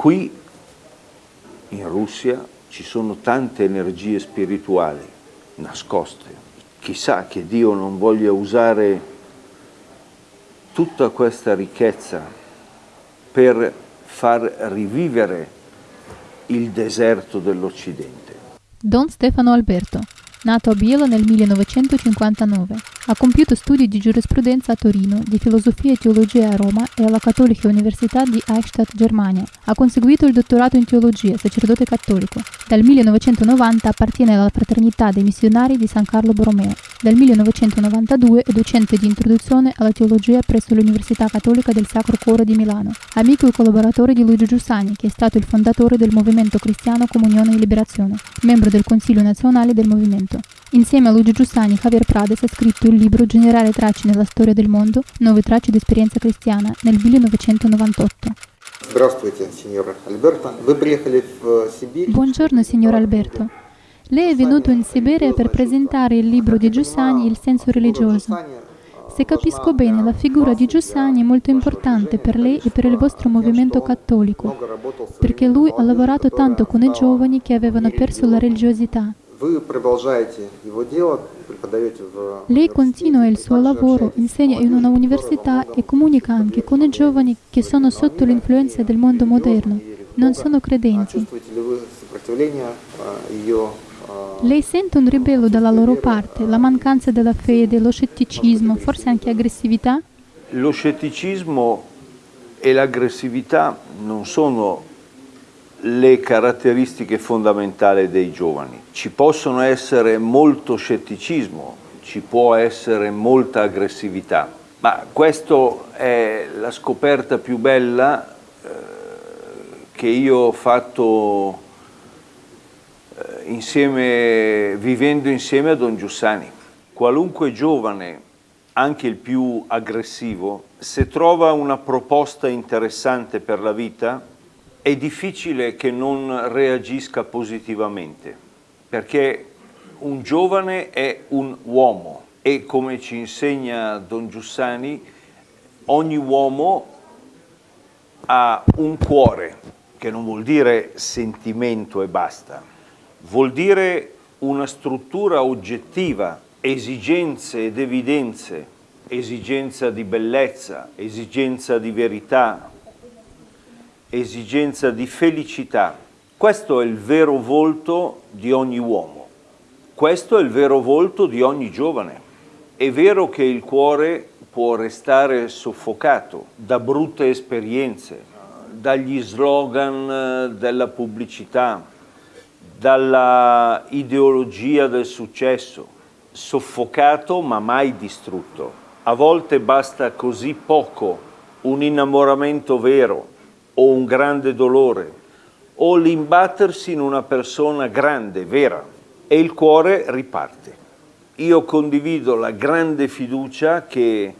Qui in Russia ci sono tante energie spirituali nascoste. Chissà che Dio non voglia usare tutta questa ricchezza per far rivivere il deserto dell'Occidente. Don Stefano Alberto, nato a Bielo nel 1959, ha compiuto studi di giurisprudenza a Torino, di filosofia e teologia a Roma e alla Cattolica Università di Eichstätt, Germania. Ha conseguito il dottorato in teologia, sacerdote cattolico. Dal 1990 appartiene alla Fraternità dei Missionari di San Carlo Borromeo. Dal 1992 è docente di introduzione alla teologia presso l'Università Cattolica del Sacro Cuore di Milano. Amico e collaboratore di Luigi Giussani, che è stato il fondatore del movimento cristiano Comunione e Liberazione, membro del Consiglio nazionale del movimento. Insieme a Luigi Giussani, Javier Prades ha scritto il libro Generare tracce nella storia del mondo, nuove tracce di esperienza cristiana nel 1998. Buongiorno signor Alberto. Lei è venuto in Siberia per presentare il libro di Giussani Il senso religioso. Se capisco bene, la figura di Giussani è molto importante per lei e per il vostro movimento cattolico, perché lui ha lavorato tanto con i giovani che avevano perso la religiosità. Lei continua il suo lavoro, insegna in una università e comunica anche con i giovani che sono sotto l'influenza del mondo moderno, non sono credenti. Lei sente un ribello dalla loro parte, la mancanza della fede, lo scetticismo, forse anche aggressività? Lo scetticismo e l'aggressività non sono le caratteristiche fondamentali dei giovani. Ci possono essere molto scetticismo, ci può essere molta aggressività, ma questa è la scoperta più bella eh, che io ho fatto eh, insieme, vivendo insieme a Don Giussani. Qualunque giovane, anche il più aggressivo, se trova una proposta interessante per la vita, è difficile che non reagisca positivamente, perché un giovane è un uomo e come ci insegna Don Giussani, ogni uomo ha un cuore, che non vuol dire sentimento e basta, vuol dire una struttura oggettiva, esigenze ed evidenze, esigenza di bellezza, esigenza di verità, esigenza di felicità. Questo è il vero volto di ogni uomo, questo è il vero volto di ogni giovane. È vero che il cuore può restare soffocato da brutte esperienze, dagli slogan della pubblicità, dalla ideologia del successo, soffocato ma mai distrutto. A volte basta così poco, un innamoramento vero, o un grande dolore o l'imbattersi in una persona grande, vera, e il cuore riparte. Io condivido la grande fiducia che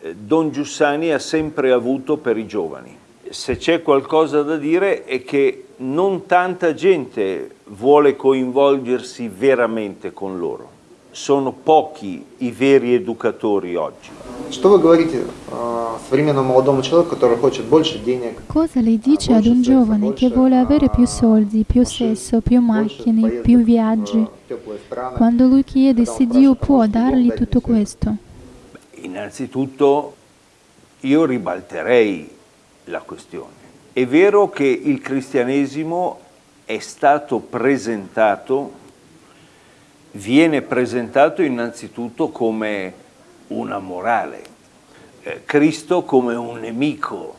eh, Don Giussani ha sempre avuto per i giovani. Se c'è qualcosa da dire è che non tanta gente vuole coinvolgersi veramente con loro sono pochi i veri educatori oggi. Cosa le dice ad un giovane che vuole avere più soldi, più sesso, più macchine, più viaggi, quando lui chiede se Dio può dargli tutto questo? Innanzitutto io ribalterei la questione. È vero che il cristianesimo è stato presentato viene presentato innanzitutto come una morale, eh, Cristo come un nemico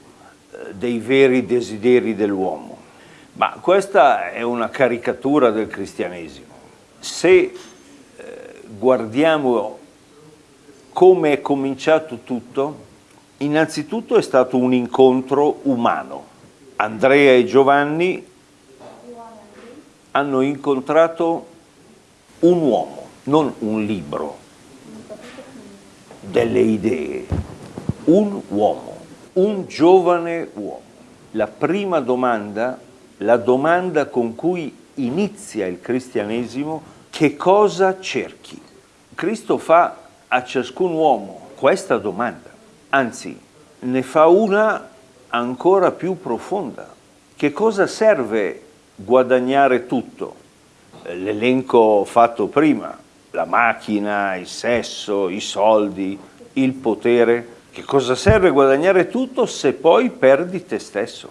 eh, dei veri desideri dell'uomo. Ma questa è una caricatura del cristianesimo. Se eh, guardiamo come è cominciato tutto, innanzitutto è stato un incontro umano. Andrea e Giovanni hanno incontrato un uomo, non un libro, delle idee, un uomo, un giovane uomo. La prima domanda, la domanda con cui inizia il cristianesimo, che cosa cerchi? Cristo fa a ciascun uomo questa domanda, anzi ne fa una ancora più profonda. che cosa serve guadagnare tutto? L'elenco fatto prima, la macchina, il sesso, i soldi, il potere. Che cosa serve guadagnare tutto se poi perdi te stesso?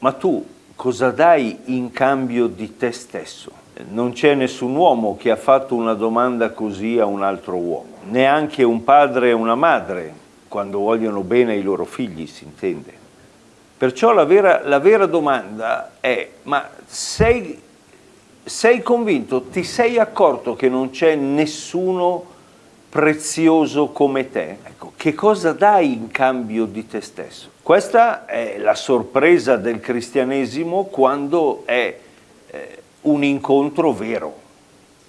Ma tu cosa dai in cambio di te stesso? Non c'è nessun uomo che ha fatto una domanda così a un altro uomo, neanche un padre e una madre, quando vogliono bene ai loro figli, si intende. Perciò la vera, la vera domanda è, ma sei, sei convinto, ti sei accorto che non c'è nessuno prezioso come te? Ecco, che cosa dai in cambio di te stesso? Questa è la sorpresa del cristianesimo quando è eh, un incontro vero.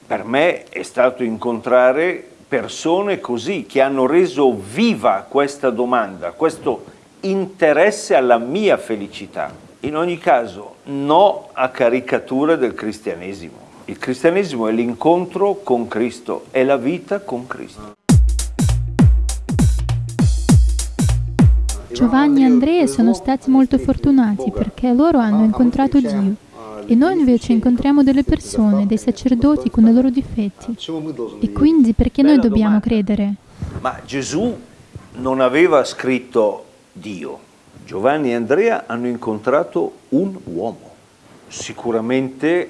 Per me è stato incontrare persone così, che hanno reso viva questa domanda, questo interesse alla mia felicità. In ogni caso, no a caricature del cristianesimo. Il cristianesimo è l'incontro con Cristo, è la vita con Cristo. Giovanni e Andrea sono stati molto fortunati perché loro hanno incontrato Dio e noi invece incontriamo delle persone, dei sacerdoti con i loro difetti. E quindi perché noi dobbiamo credere? Ma Gesù non aveva scritto Dio. Giovanni e Andrea hanno incontrato un uomo, sicuramente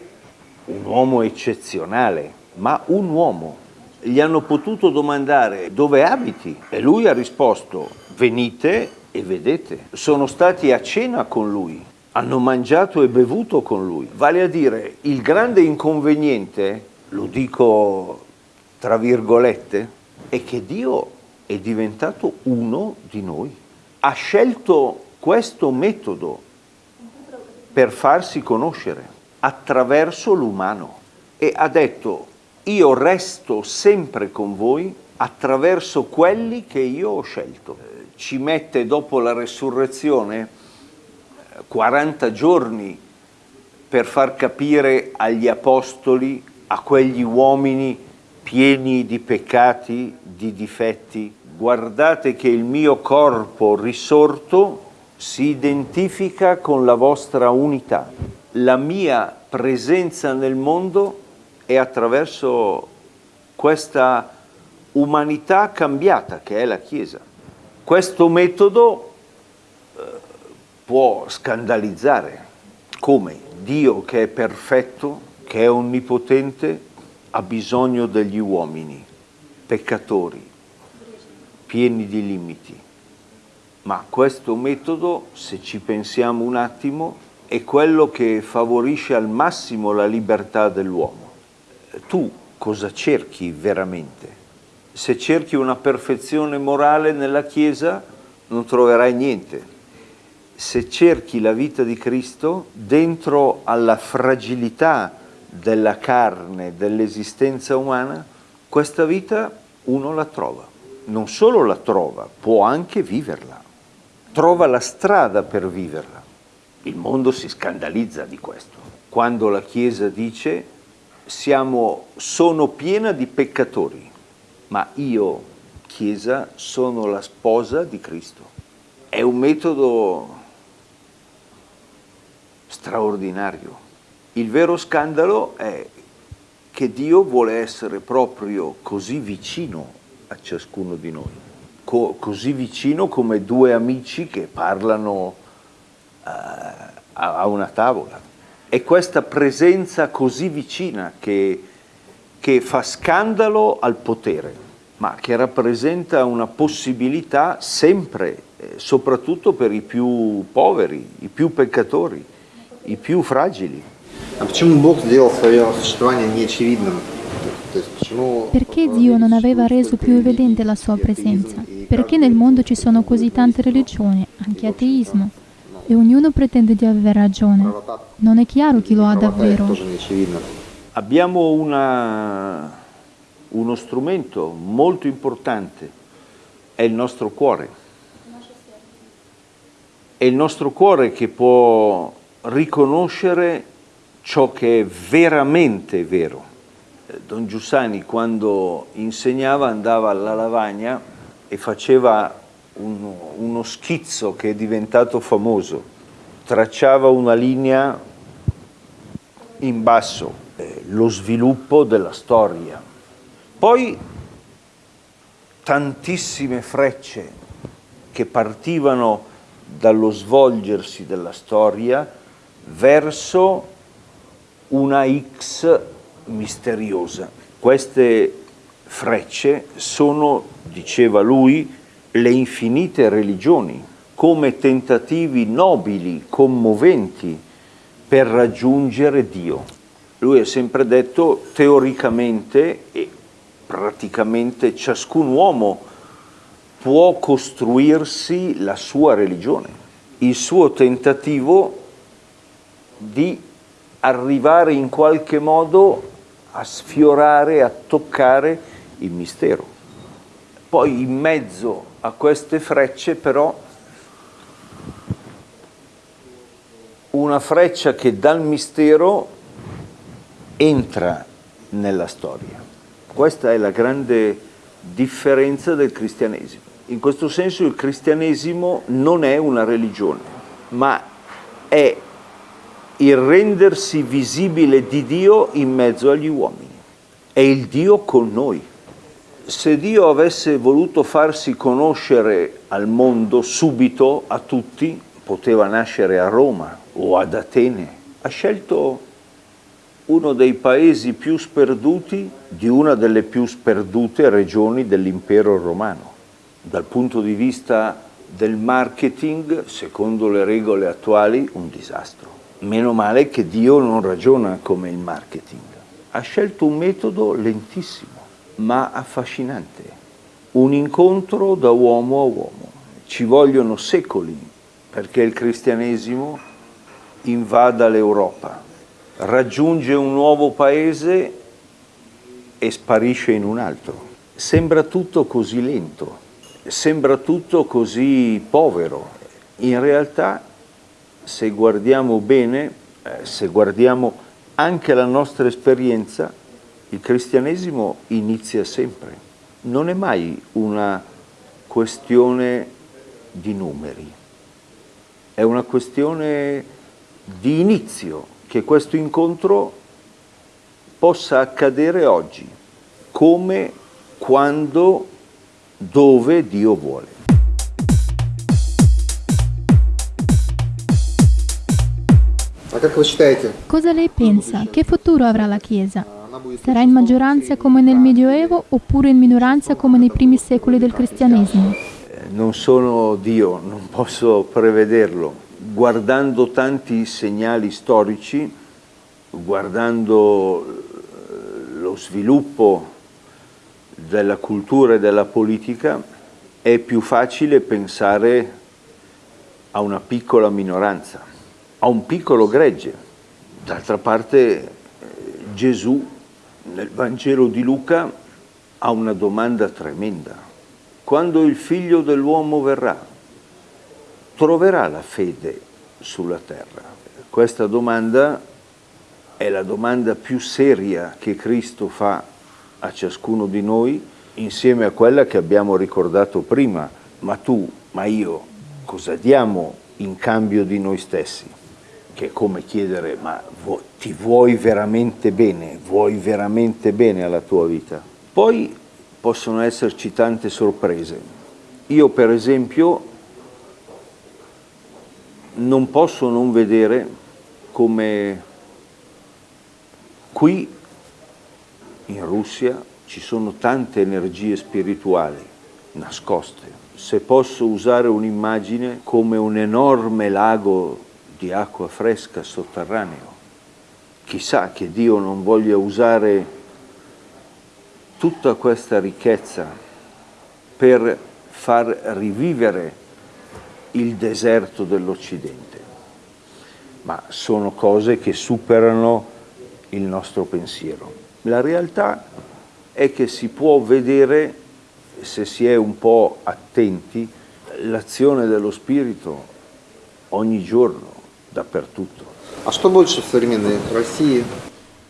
un uomo eccezionale, ma un uomo. Gli hanno potuto domandare dove abiti e lui ha risposto venite e vedete. Sono stati a cena con lui, hanno mangiato e bevuto con lui. Vale a dire, il grande inconveniente, lo dico tra virgolette, è che Dio è diventato uno di noi ha scelto questo metodo per farsi conoscere attraverso l'umano e ha detto io resto sempre con voi attraverso quelli che io ho scelto. Ci mette dopo la resurrezione 40 eh, giorni per far capire agli apostoli, a quegli uomini pieni di peccati, di difetti, guardate che il mio corpo risorto si identifica con la vostra unità. La mia presenza nel mondo è attraverso questa umanità cambiata che è la Chiesa. Questo metodo eh, può scandalizzare come Dio che è perfetto, che è onnipotente, ha bisogno degli uomini, peccatori, pieni di limiti. Ma questo metodo, se ci pensiamo un attimo, è quello che favorisce al massimo la libertà dell'uomo. Tu cosa cerchi veramente? Se cerchi una perfezione morale nella Chiesa, non troverai niente. Se cerchi la vita di Cristo, dentro alla fragilità della carne, dell'esistenza umana, questa vita uno la trova non solo la trova, può anche viverla, trova la strada per viverla. Il mondo si scandalizza di questo. Quando la Chiesa dice siamo, sono piena di peccatori, ma io, Chiesa, sono la sposa di Cristo. È un metodo straordinario. Il vero scandalo è che Dio vuole essere proprio così vicino a ciascuno di noi, co così vicino come due amici che parlano eh, a, una tavola. È questa presenza così vicina che, che fa scandalo al potere, ma che rappresenta una possibilità sempre, eh, soprattutto per i più poveri, i più peccatori, i più fragili. Perché Dio non aveva reso più evidente la sua presenza? Perché nel mondo ci sono così tante religioni, anche ateismo, e ognuno pretende di avere ragione. Non è chiaro chi lo ha davvero. Abbiamo una, uno strumento molto importante, è il nostro cuore. È il nostro cuore che può riconoscere ciò che è veramente vero. Don Giussani quando insegnava andava alla lavagna e faceva uno, uno schizzo che è diventato famoso. tracciava una linea in basso, eh, lo sviluppo della storia. Poi tantissime frecce che partivano dallo svolgersi della storia verso una X misteriosa. Queste frecce sono, diceva lui, le infinite religioni, come tentativi nobili, commoventi, per raggiungere Dio. Lui ha sempre detto teoricamente e praticamente ciascun uomo può costruirsi la sua religione, il suo tentativo di arrivare in qualche modo a sfiorare, a toccare il mistero. Poi in mezzo a queste frecce però una freccia che dal mistero entra nella storia. Questa è la grande differenza del cristianesimo. In questo senso il cristianesimo non è una religione, ma è il rendersi visibile di Dio in mezzo agli uomini. È il Dio con noi. Se Dio avesse voluto farsi conoscere al mondo subito, a tutti, poteva nascere a Roma o ad Atene. Ha scelto uno dei paesi più sperduti di una delle più sperdute regioni dell'impero romano. Dal punto di vista del marketing, secondo le regole attuali, un disastro. Meno male che Dio non ragiona come il marketing. Ha scelto un metodo lentissimo, ma affascinante. Un incontro da uomo a uomo. Ci vogliono secoli perché il cristianesimo invada l'Europa, raggiunge un nuovo paese e sparisce in un altro. Sembra tutto così lento, sembra tutto così povero. In realtà, se guardiamo bene, eh, se guardiamo anche la nostra esperienza, il cristianesimo inizia sempre. Non è mai una questione di numeri, è una questione di inizio, che questo incontro possa accadere oggi, come, quando, dove Dio vuole. Cosa lei pensa? Che futuro avrà la Chiesa? Sarà in maggioranza come nel Medioevo oppure in minoranza come nei primi secoli del cristianesimo? Non sono Dio, non posso prevederlo. Guardando tanti segnali storici, guardando lo sviluppo della cultura e della politica, è più facile pensare a una piccola minoranza, a un piccolo gregge. D'altra parte Gesù nel Vangelo di Luca ha una domanda tremenda. Quando il figlio dell'uomo verrà, troverà la fede sulla terra? Questa domanda è la domanda più seria che Cristo fa a ciascuno di noi insieme a quella che abbiamo ricordato prima. Ma tu, ma io, cosa diamo in cambio di noi stessi? Che è come chiedere, ma ti vuoi veramente bene? Vuoi veramente bene alla tua vita? Poi possono esserci tante sorprese. Io per esempio non posso non vedere come qui in Russia ci sono tante energie spirituali nascoste. Se posso usare un'immagine come un enorme lago di acqua fresca sotterraneo, chissà che Dio non voglia usare tutta questa ricchezza per far rivivere il deserto dell'Occidente, ma sono cose che superano il nostro pensiero. La realtà è che si può vedere, se si è un po' attenti, l'azione dello Spirito ogni giorno, dappertutto.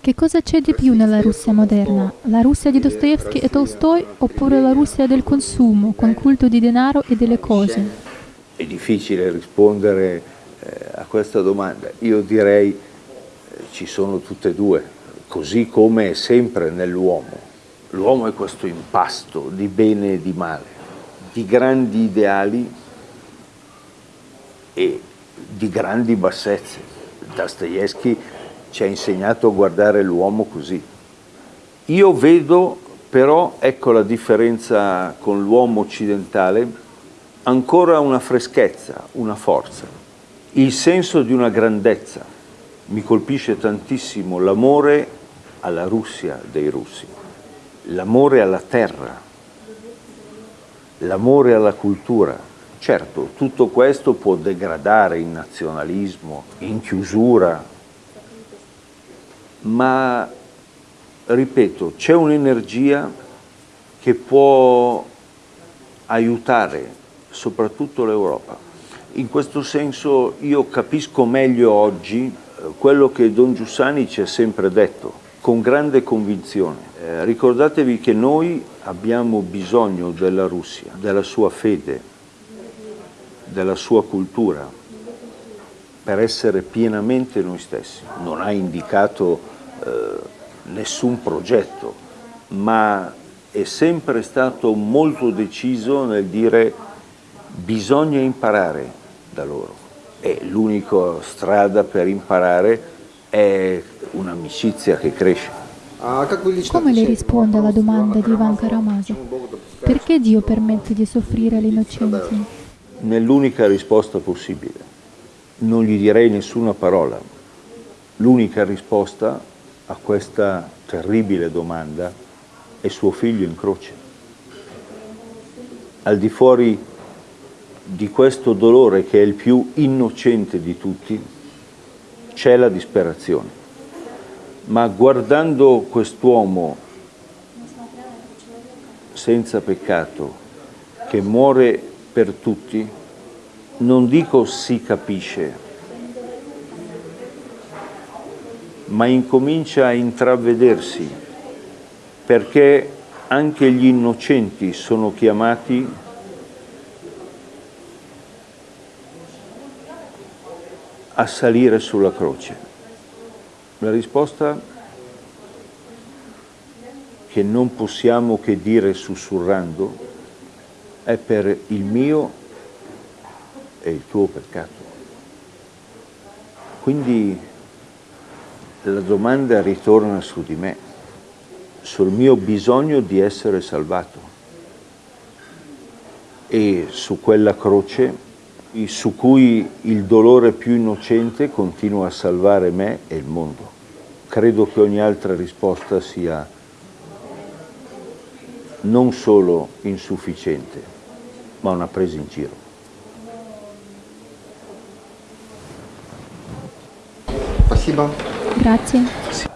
Che cosa c'è di più nella Russia moderna? La Russia di Dostoevsky e Tolstoi oppure la Russia del consumo, con culto di denaro e delle cose? È difficile rispondere eh, a questa domanda. Io direi eh, ci sono tutte e due, così come è sempre nell'uomo. L'uomo è questo impasto di bene e di male, di grandi ideali e di grandi bassezze. Dostoevsky ci ha insegnato a guardare l'uomo così. Io vedo però, ecco la differenza con l'uomo occidentale, ancora una freschezza, una forza, il senso di una grandezza. Mi colpisce tantissimo l'amore alla Russia dei russi, l'amore alla terra, l'amore alla cultura. Certo, tutto questo può degradare in nazionalismo, in chiusura, ma ripeto, c'è un'energia che può aiutare soprattutto l'Europa. In questo senso io capisco meglio oggi eh, quello che Don Giussani ci ha sempre detto, con grande convinzione. Eh, ricordatevi che noi abbiamo bisogno della Russia, della sua fede, della sua cultura, per essere pienamente noi stessi. Non ha indicato eh, nessun progetto, ma è sempre stato molto deciso nel dire bisogna imparare da loro e l'unica strada per imparare è un'amicizia che cresce. Come le risponde alla domanda di Ivan Karamazov? Perché Dio permette di soffrire agli innocenti? Nell'unica risposta possibile. Non gli direi nessuna parola. L'unica risposta a questa terribile domanda è suo figlio in croce. Al di fuori di questo dolore che è il più innocente di tutti, c'è la disperazione. Ma guardando quest'uomo senza peccato, che muore per tutti, non dico si capisce, ma incomincia a intravedersi, perché anche gli innocenti sono chiamati a salire sulla croce? La risposta che non possiamo che dire sussurrando è per il mio e il tuo peccato. Quindi la domanda ritorna su di me, sul mio bisogno di essere salvato e su quella croce su cui il dolore più innocente continua a salvare me e il mondo. Credo che ogni altra risposta sia non solo insufficiente, ma una presa in giro. Grazie. Sì.